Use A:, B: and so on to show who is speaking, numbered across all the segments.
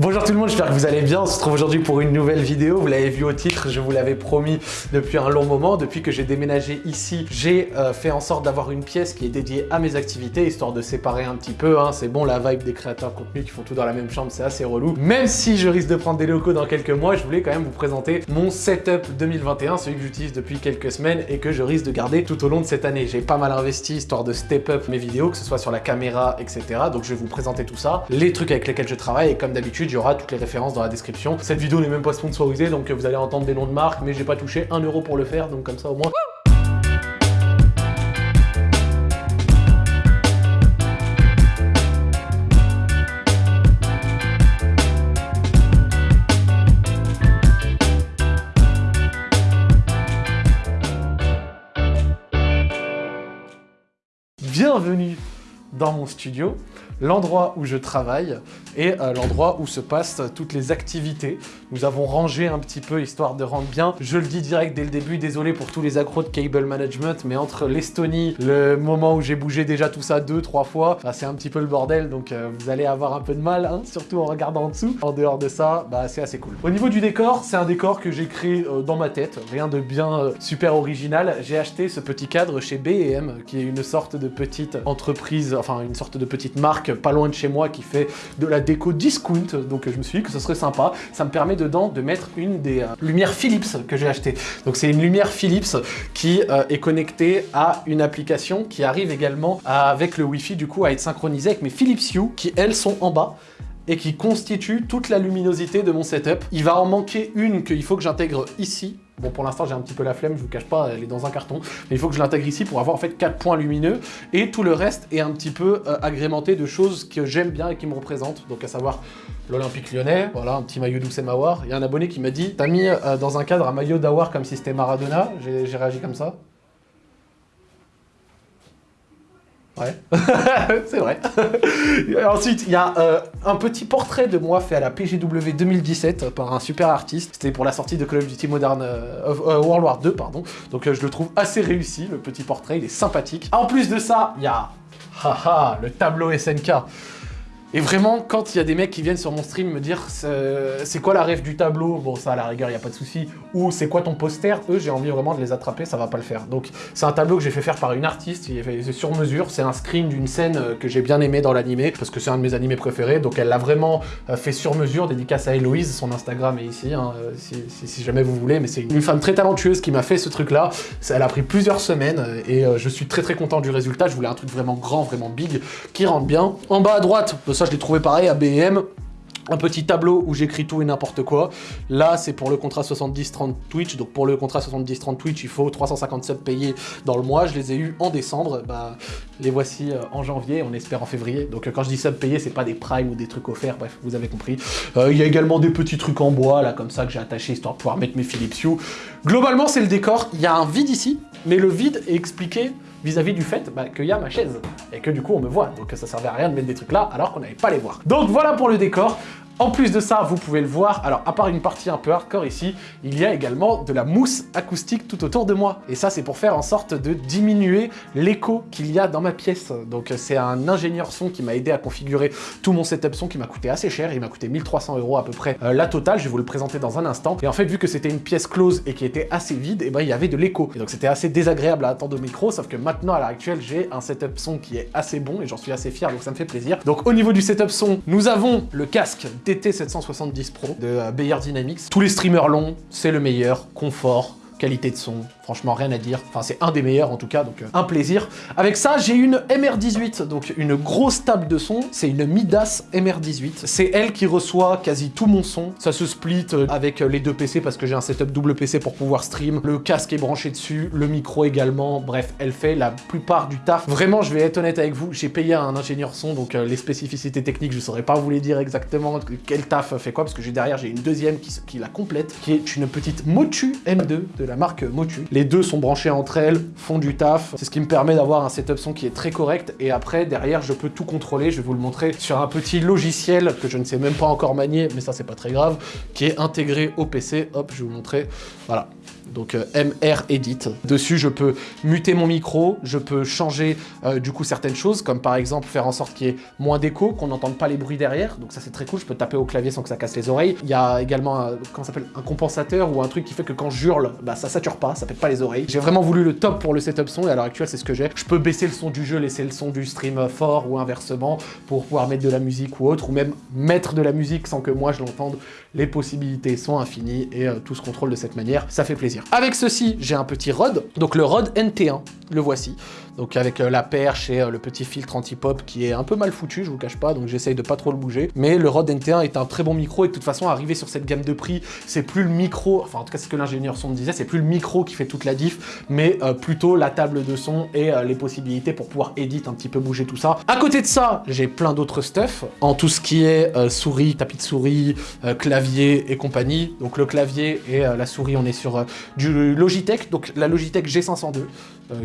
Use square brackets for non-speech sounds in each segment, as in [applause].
A: Bonjour tout le monde, j'espère que vous allez bien. On se retrouve aujourd'hui pour une nouvelle vidéo. Vous l'avez vu au titre, je vous l'avais promis depuis un long moment. Depuis que j'ai déménagé ici, j'ai euh, fait en sorte d'avoir une pièce qui est dédiée à mes activités, histoire de séparer un petit peu. Hein. C'est bon, la vibe des créateurs de contenu qui font tout dans la même chambre, c'est assez relou. Même si je risque de prendre des locaux dans quelques mois, je voulais quand même vous présenter mon setup 2021, celui que j'utilise depuis quelques semaines et que je risque de garder tout au long de cette année. J'ai pas mal investi, histoire de step up mes vidéos, que ce soit sur la caméra, etc. Donc je vais vous présenter tout ça, les trucs avec lesquels je travaille et comme d'habitude, il y aura toutes les références dans la description. Cette vidéo n'est même pas sponsorisée, donc vous allez entendre des noms de marques, mais j'ai pas touché un euro pour le faire, donc comme ça au moins... Bienvenue dans mon studio l'endroit où je travaille et euh, l'endroit où se passent toutes les activités. Nous avons rangé un petit peu histoire de rendre bien. Je le dis direct dès le début, désolé pour tous les accros de cable management, mais entre l'Estonie, le moment où j'ai bougé déjà tout ça deux, trois fois, bah, c'est un petit peu le bordel, donc euh, vous allez avoir un peu de mal, hein, surtout en regardant en dessous. En dehors de ça, bah, c'est assez cool. Au niveau du décor, c'est un décor que j'ai créé euh, dans ma tête, rien de bien super original. J'ai acheté ce petit cadre chez B&M, qui est une sorte de petite entreprise, enfin une sorte de petite marque pas loin de chez moi qui fait de la déco discount, donc je me suis dit que ce serait sympa. Ça me permet dedans de mettre une des euh, lumières Philips que j'ai acheté. Donc c'est une lumière Philips qui euh, est connectée à une application qui arrive également avec le Wi-Fi du coup à être synchronisée avec mes Philips Hue qui elles sont en bas et qui constituent toute la luminosité de mon setup. Il va en manquer une qu'il faut que j'intègre ici Bon, pour l'instant, j'ai un petit peu la flemme, je vous cache pas, elle est dans un carton. Mais il faut que je l'intègre ici pour avoir en fait 4 points lumineux. Et tout le reste est un petit peu euh, agrémenté de choses que j'aime bien et qui me représentent. Donc à savoir l'Olympique lyonnais, voilà, un petit maillot d'Oussem Mawar. Il y a un abonné qui m'a dit « T'as mis euh, dans un cadre un maillot d'Awar comme si c'était Maradona ?» J'ai réagi comme ça. Ouais, [laughs] c'est vrai. ensuite, il y a euh, un petit portrait de moi fait à la PGW 2017 par un super artiste. C'était pour la sortie de Call of Duty Modern euh, euh, World War 2, pardon. Donc je le trouve assez réussi, le petit portrait, il est sympathique. En plus de ça, il y a le tableau SNK. Et vraiment, quand il y a des mecs qui viennent sur mon stream me dire c'est quoi la rêve du tableau, bon ça à la rigueur, il n'y a pas de souci, ou c'est quoi ton poster, eux j'ai envie vraiment de les attraper, ça va pas le faire. Donc c'est un tableau que j'ai fait faire par une artiste, il est fait sur mesure, c'est un screen d'une scène euh, que j'ai bien aimé dans l'animé, parce que c'est un de mes animés préférés, donc elle l'a vraiment euh, fait sur mesure, dédicace à Héloïse, son Instagram est ici, hein, euh, si, jamais vous voulez, mais c'est une femme très talentueuse qui m'a fait ce truc là, elle a pris plusieurs semaines, et je suis très très content du résultat, je voulais un truc vraiment grand, vraiment big, qui rentre bien. En bas à droite, ça je l'ai trouvé pareil à BM un petit tableau où j'écris tout et n'importe quoi. Là, c'est pour le contrat 70-30 Twitch. Donc pour le contrat 70-30 Twitch, il faut 357 payés dans le mois. Je les ai eus en décembre. Bah, les voici euh, en janvier, on espère en février. Donc quand je dis sub payé, c'est pas des primes ou des trucs offerts. Bref, vous avez compris. Euh, il y a également des petits trucs en bois, là, comme ça, que j'ai attaché histoire de pouvoir mettre mes Philips Hue. Globalement, c'est le décor. Il y a un vide ici, mais le vide est expliqué vis-à-vis du fait bah, qu'il y a ma chaise et que du coup on me voit. Donc ça servait à rien de mettre des trucs là alors qu'on n'avait pas les voir. Donc voilà pour le décor. En plus de ça, vous pouvez le voir, alors à part une partie un peu hardcore ici, il y a également de la mousse acoustique tout autour de moi. Et ça, c'est pour faire en sorte de diminuer l'écho qu'il y a dans ma pièce. Donc c'est un ingénieur son qui m'a aidé à configurer tout mon setup son qui m'a coûté assez cher, il m'a coûté 1300 euros à peu près euh, la totale, je vais vous le présenter dans un instant. Et en fait, vu que c'était une pièce close et qui était assez vide, et eh ben il y avait de l'écho. Et donc c'était assez désagréable à attendre au micro, sauf que maintenant, à l'heure actuelle, j'ai un setup son qui est assez bon et j'en suis assez fier, donc ça me fait plaisir. Donc au niveau du setup son, nous avons le casque TT770 Pro de euh, Bayer Dynamics. Tous les streamers longs, c'est le meilleur, confort, qualité de son, franchement rien à dire. Enfin c'est un des meilleurs en tout cas, donc euh, un plaisir. Avec ça j'ai une MR18, donc une grosse table de son, c'est une Midas MR18. C'est elle qui reçoit quasi tout mon son. Ça se split euh, avec euh, les deux PC parce que j'ai un setup double PC pour pouvoir stream. Le casque est branché dessus, le micro également, bref, elle fait la plupart du taf. Vraiment je vais être honnête avec vous, j'ai payé un ingénieur son, donc les spécificités techniques je saurais pas vous les dire exactement quel taf fait quoi, parce que derrière j'ai une deuxième qui, qui la complète, qui est une petite Motu M2 de la marque Motu. Les deux sont branchées entre elles, font du taf. C'est ce qui me permet d'avoir un setup son qui est très correct. Et après, derrière, je peux tout contrôler. Je vais vous le montrer sur un petit logiciel que je ne sais même pas encore manier, mais ça, c'est pas très grave, qui est intégré au PC. Hop, je vais vous montrer. Voilà. Donc euh, MR Edit. Dessus, je peux muter mon micro, je peux changer euh, du coup certaines choses, comme par exemple faire en sorte qu'il y ait moins d'écho, qu'on n'entende pas les bruits derrière, donc ça c'est très cool, je peux taper au clavier sans que ça casse les oreilles. Il y a également, un, s'appelle, un compensateur ou un truc qui fait que quand je hurle, bah ça sature pas, ça pète pas les oreilles. J'ai vraiment voulu le top pour le setup son et à l'heure actuelle c'est ce que j'ai. Je peux baisser le son du jeu, laisser le son du stream fort ou inversement pour pouvoir mettre de la musique ou autre, ou même mettre de la musique sans que moi je l'entende. Les possibilités sont infinies et euh, tout se contrôle de cette manière, ça fait plaisir. Avec ceci, j'ai un petit Rode, donc le Rode NT1, le voici. Donc avec euh, la perche et euh, le petit filtre anti-pop qui est un peu mal foutu, je vous cache pas, donc j'essaye de pas trop le bouger. Mais le Rode NT1 est un très bon micro et de toute façon, arriver sur cette gamme de prix, c'est plus le micro, enfin en tout cas c'est ce que l'ingénieur son me disait, c'est plus le micro qui fait toute la diff, mais euh, plutôt la table de son et les possibilités pour pouvoir éditer un petit peu bouger tout ça. À côté de ça, j'ai plein d'autres stuff en tout ce qui est souris, tapis de souris, clavier et compagnie. Donc le clavier et la souris, on est sur du Logitech, donc la Logitech G502,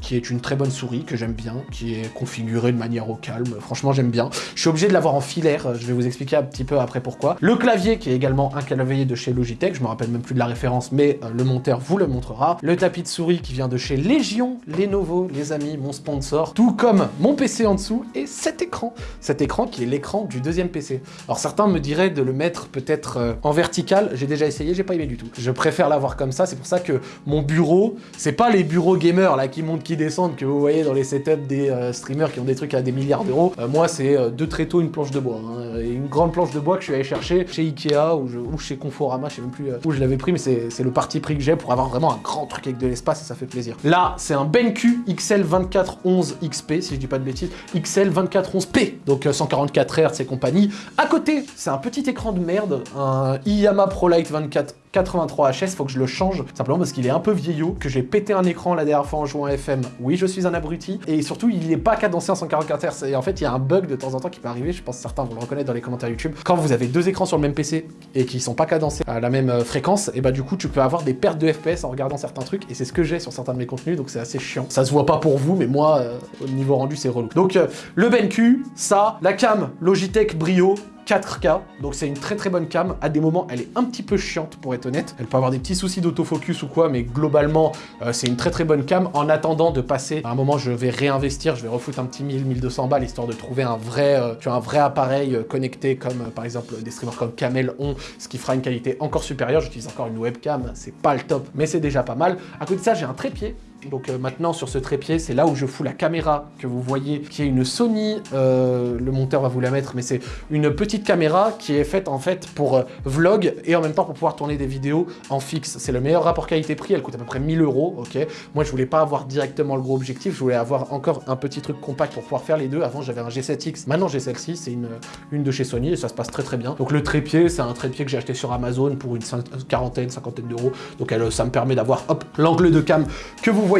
A: qui est une très bonne souris que j'aime bien, qui est configuré de manière au calme. Franchement, j'aime bien. Je suis obligé de l'avoir en filaire, je vais vous expliquer un petit peu après pourquoi. Le clavier, qui est également un clavier de chez Logitech, je me rappelle même plus de la référence, mais euh, le monteur vous le montrera. Le tapis de souris qui vient de chez Légion, Lenovo, les amis, mon sponsor, tout comme mon PC en dessous et cet écran. Cet écran qui est l'écran du deuxième PC. Alors certains me diraient de le mettre peut-être euh, en vertical, j'ai déjà essayé, j'ai pas aimé du tout. Je préfère l'avoir comme ça, c'est pour ça que mon bureau, c'est pas les bureaux gamers là qui montent, qui descendent que vous voyez dans les setups des euh, streamers qui ont des trucs à des milliards d'euros. Euh, moi, c'est euh, deux tréteaux, une planche de bois. Hein, et une grande planche de bois que je suis allé chercher chez Ikea ou, chez Conforama, je sais même plus où je l'avais pris, mais c'est le parti pris que j'ai pour avoir vraiment un grand truc avec de l'espace et ça fait plaisir. Là, c'est un BenQ XL2411 XP, si je dis pas de bêtises, XL2411P, donc 144 Hz et compagnie. À côté, c'est un petit écran de merde, un Iyama ProLight 24 83HS, faut que je le change, simplement parce qu'il est un peu vieillot, que j'ai pété un écran la dernière fois en jouant à FM. Oui, je suis un abruti, et surtout, il n'est pas cadencé en 144 Hz. Et en fait, il y a un bug de temps en temps qui peut arriver, je pense que certains vont le reconnaître dans les commentaires YouTube. Quand vous avez deux écrans sur le même PC et qui sont pas cadencés à la même euh, fréquence, et bah du coup, tu peux avoir des pertes de FPS en regardant certains trucs, et c'est ce que j'ai sur certains de mes contenus, donc c'est assez chiant. Ça se voit pas pour vous, mais moi, euh, au niveau rendu, c'est relou. Donc, euh, le BenQ, ça, la cam Logitech Brio, 4K, donc c'est une très très bonne cam. À des moments, elle est un petit peu chiante pour être honnête. Elle peut avoir des petits soucis d'autofocus ou quoi, mais globalement, euh, c'est une très très bonne cam. En attendant de passer, à un moment, je vais réinvestir, je vais refoutre un petit 1000, 1200 balles, histoire de trouver un vrai, euh, appareil euh, connecté, comme par exemple des streamers comme Camel ont, ce qui fera une qualité encore supérieure. J'utilise encore une webcam, c'est pas le top, mais c'est déjà pas mal. À côté de ça, j'ai un trépied donc euh, maintenant sur ce trépied, c'est là où je fous la caméra que vous voyez, qui est une Sony, euh, le monteur va vous la mettre, mais c'est une petite caméra qui est faite en fait pour euh, vlog et en même temps pour pouvoir tourner des vidéos en fixe. C'est le meilleur rapport qualité-prix, elle coûte à peu près 1000 euros, ok Moi je voulais pas avoir directement le gros objectif, je voulais avoir encore un petit truc compact pour pouvoir faire les deux. Avant j'avais un G7X, maintenant j'ai celle-ci, c'est une, une de chez Sony et ça se passe très très bien. Donc le trépied, c'est un trépied que j'ai acheté sur Amazon pour une quarantaine, cinquantaine d'euros. Donc elle, ça me permet d'avoir hop l'angle de cam que vous voyez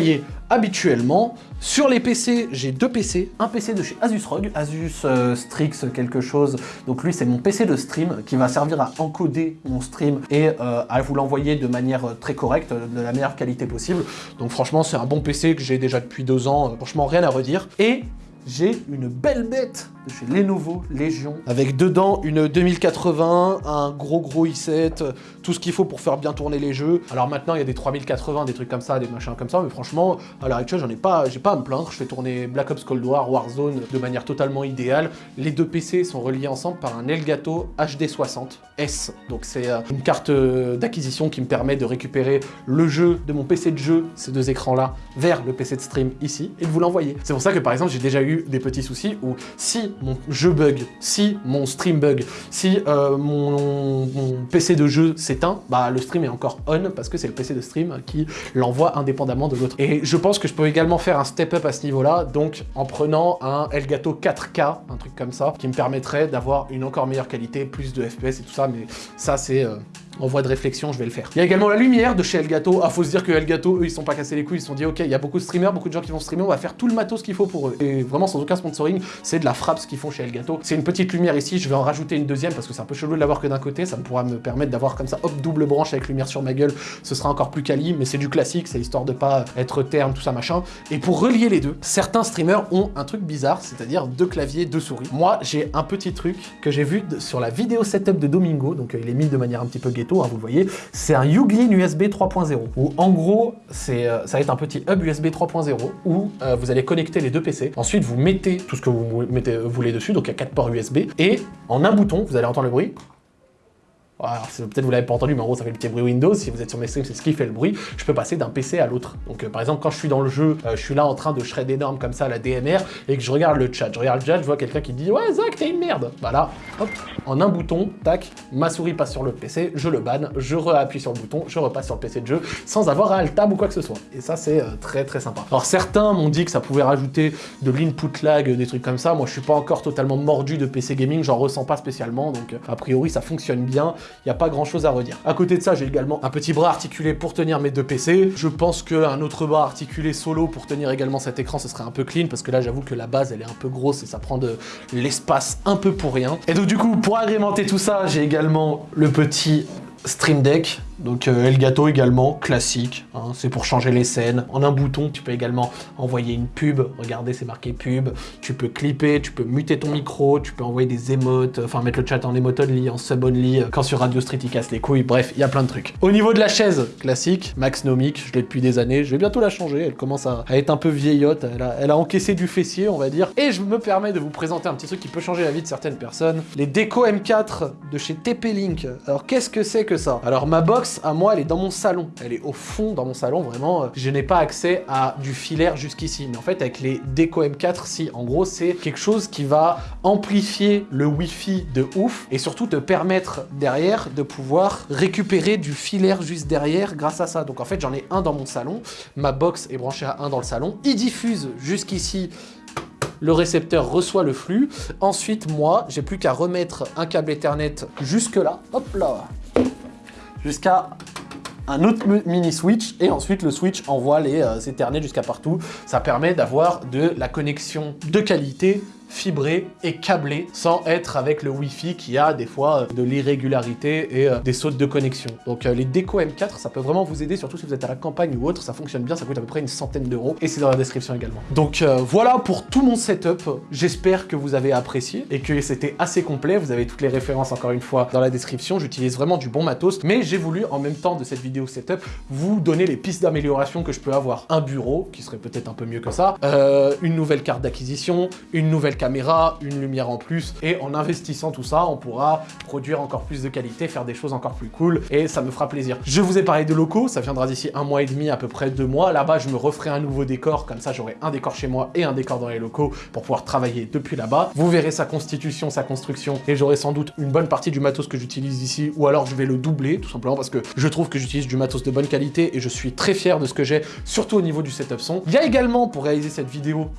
A: habituellement. Sur les PC, j'ai deux PC. Un PC de chez Asus ROG, Asus euh, Strix quelque chose. Donc lui, c'est mon PC de stream qui va servir à encoder mon stream et euh, à vous l'envoyer de manière euh, très correcte, de la meilleure qualité possible. Donc franchement, c'est un bon PC que j'ai déjà depuis deux ans. franchement, rien à redire. Et j'ai une belle bête de chez Lenovo Légion, avec dedans une 2080, un gros gros i7, tout ce qu'il faut pour faire bien tourner les jeux. Alors maintenant, il y a des 3080, des trucs comme ça, des machins comme ça, mais franchement, à l'heure actuelle, j'en ai pas, j'ai pas à me plaindre. Je fais tourner Black Ops Cold War, Warzone de manière totalement idéale. Les deux PC sont reliés ensemble par un Elgato HD60S. Donc c'est euh, une carte euh, d'acquisition qui me permet de récupérer le jeu de mon PC de jeu, ces deux écrans-là, vers le PC de stream ici, et de vous l'envoyer. C'est pour ça que par exemple, j'ai déjà eu des petits soucis où si mon jeu bug, si mon stream bug, si euh, mon, PC de jeu s'éteint, bah le stream est encore on parce que c'est le PC de stream qui l'envoie indépendamment de l'autre. Et je pense que je peux également faire un step up à ce niveau-là, donc en prenant un Elgato 4K, un truc comme ça, qui me permettrait d'avoir une encore meilleure qualité, plus de FPS et tout ça, mais ça c'est... Euh, en voie de réflexion, je vais le faire. Il y a également la lumière de chez Elgato. Ah, faut se dire que Elgato, eux, ils sont pas cassés les couilles. Ils se sont dit, ok, il y a beaucoup de streamers, beaucoup de gens qui vont streamer, on va faire tout le matos qu'il faut pour eux. Et vraiment, sans aucun sponsoring, c'est de la frappe ce qu'ils font chez Elgato. C'est une petite lumière ici, je vais en rajouter une deuxième parce que c'est un peu chelou de l'avoir que d'un côté. Ça me pourra me permettre d'avoir comme ça, hop, double branche avec lumière sur ma gueule. Ce sera encore plus quali, mais c'est du classique, c'est histoire de pas être terne, tout ça, machin. Et pour relier les deux, certains streamers ont un truc bizarre, c'est-à-dire deux claviers, deux souris. Moi, j'ai un petit truc que j'ai vu sur la vidéo setup de Domingo, donc euh, il est mis de manière un petit peu Hein, vous voyez, c'est un Uglin USB 3.0, où en gros, c'est euh, ça va être un petit hub USB 3.0, où euh, vous allez connecter les deux PC, ensuite vous mettez tout ce que vous mettez, voulez dessus, donc il y a quatre ports USB, et en un bouton, vous allez entendre le bruit, Peut-être vous l'avez pas entendu, mais en gros ça fait le petit bruit Windows. Si vous êtes sur mes streams, c'est ce qui fait le bruit. Je peux passer d'un PC à l'autre. Donc euh, par exemple, quand je suis dans le jeu, euh, je suis là en train de shred énorme comme ça la DMR et que je regarde le chat. Je regarde le chat, je vois quelqu'un qui dit Ouais, Zach, t'es une merde. Voilà, hop, en un bouton, tac, ma souris passe sur le PC, je le banne, je réappuie sur le bouton, je repasse sur le PC de jeu sans avoir à alt tab ou quoi que ce soit. Et ça, c'est euh, très très sympa. Alors certains m'ont dit que ça pouvait rajouter de l'input lag, des trucs comme ça. Moi, je suis pas encore totalement mordu de PC gaming, j'en ressens pas spécialement. Donc a priori, ça fonctionne bien. Il n'y a pas grand chose à redire. À côté de ça, j'ai également un petit bras articulé pour tenir mes deux PC. Je pense qu'un autre bras articulé solo pour tenir également cet écran, ce serait un peu clean, parce que là, j'avoue que la base, elle est un peu grosse et ça prend de l'espace un peu pour rien. Et donc du coup, pour agrémenter tout ça, j'ai également le petit Stream Deck donc euh, Elgato également, classique, hein, c'est pour changer les scènes. En un bouton, tu peux également envoyer une pub, regardez c'est marqué pub, tu peux clipper, tu peux muter ton micro, tu peux envoyer des émotes, enfin mettre le chat en emote only, en sub only, quand sur Radio Street il casse les couilles, bref, il y a plein de trucs. Au niveau de la chaise, classique, Max Nomic, je l'ai depuis des années, je vais bientôt la changer, elle commence à, être un peu vieillotte, elle a, encaissé du fessier on va dire. Et je me permets de vous présenter un petit truc qui peut changer la vie de certaines personnes, les Deco M4 de chez TP-Link. Alors qu'est-ce que c'est que ça? Alors ma box, à moi, elle est dans mon salon. Elle est au fond dans mon salon, vraiment. Je n'ai pas accès à du filaire jusqu'ici. Mais en fait, avec les Deco M4, si. En gros, c'est quelque chose qui va amplifier le Wi-Fi de ouf et surtout te permettre derrière de pouvoir récupérer du filaire juste derrière grâce à ça. Donc en fait, j'en ai un dans mon salon. Ma box est branchée à un dans le salon. Il diffuse jusqu'ici le récepteur reçoit le flux. Ensuite, moi, j'ai plus qu'à remettre un câble Ethernet jusque là. Hop là Jusqu'à un autre mini switch et ensuite le switch envoie les euh, jusqu'à partout. Ça permet d'avoir de la connexion de qualité fibré et câblé sans être avec le Wi-Fi qui a des fois euh, de l'irrégularité et euh, des sautes de connexion. Donc euh, les Deco M4, ça peut vraiment vous aider, surtout si vous êtes à la campagne ou autre, ça fonctionne bien, ça coûte à peu près une centaine d'euros et c'est dans la description également. Donc voilà pour tout mon setup, j'espère que vous avez apprécié et que c'était assez complet, vous avez toutes les références encore une fois dans la description, j'utilise vraiment du bon matos, mais j'ai voulu en même temps de cette vidéo setup vous donner les pistes d'amélioration que je peux avoir. Un bureau, qui serait peut-être un peu mieux que ça, une nouvelle carte d'acquisition, une nouvelle caméra, une lumière en plus, et en investissant tout ça, on pourra produire encore plus de qualité, faire des choses encore plus cool, et ça me fera plaisir. Je vous ai parlé de locaux, ça viendra d'ici un mois et demi, à peu près deux mois. Là-bas, je me referai un nouveau décor, comme ça j'aurai un décor chez moi et un décor dans les locaux pour pouvoir travailler depuis là-bas. Vous verrez sa constitution, sa construction, et j'aurai sans doute une bonne partie du matos que j'utilise ici, ou alors je vais le doubler, tout simplement parce que je trouve que j'utilise du matos de bonne qualité, et je suis très fier de ce que j'ai, surtout au niveau du setup son. Il y a également, pour réaliser cette vidéo,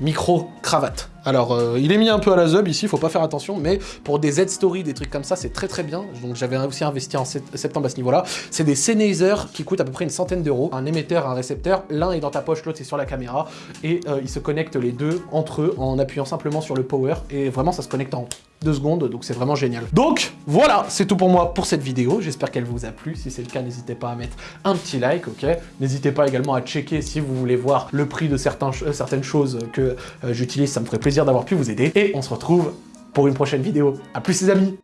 A: micro, cravate. Alors, euh, il est mis un peu à la zub ici, faut pas faire attention, mais pour des Z-Story, des trucs comme ça, c'est très très bien. Donc j'avais aussi investi en septembre à ce niveau-là. C'est des Sennheiser qui coûtent à peu près une centaine d'euros. Un émetteur, un récepteur, l'un est dans ta poche, l'autre est sur la caméra, et euh, ils se connectent les deux entre eux en appuyant simplement sur le power, et vraiment ça se connecte en deux secondes, donc c'est vraiment génial. Donc voilà, c'est tout pour moi pour cette vidéo. J'espère qu'elle vous a plu. Si c'est le cas, n'hésitez pas à mettre un petit like, ok? N'hésitez pas également à checker si vous voulez voir le prix de euh, certaines choses que j'utilise. Ça me ferait d'avoir pu vous aider. Et on se retrouve pour une prochaine vidéo. A plus les amis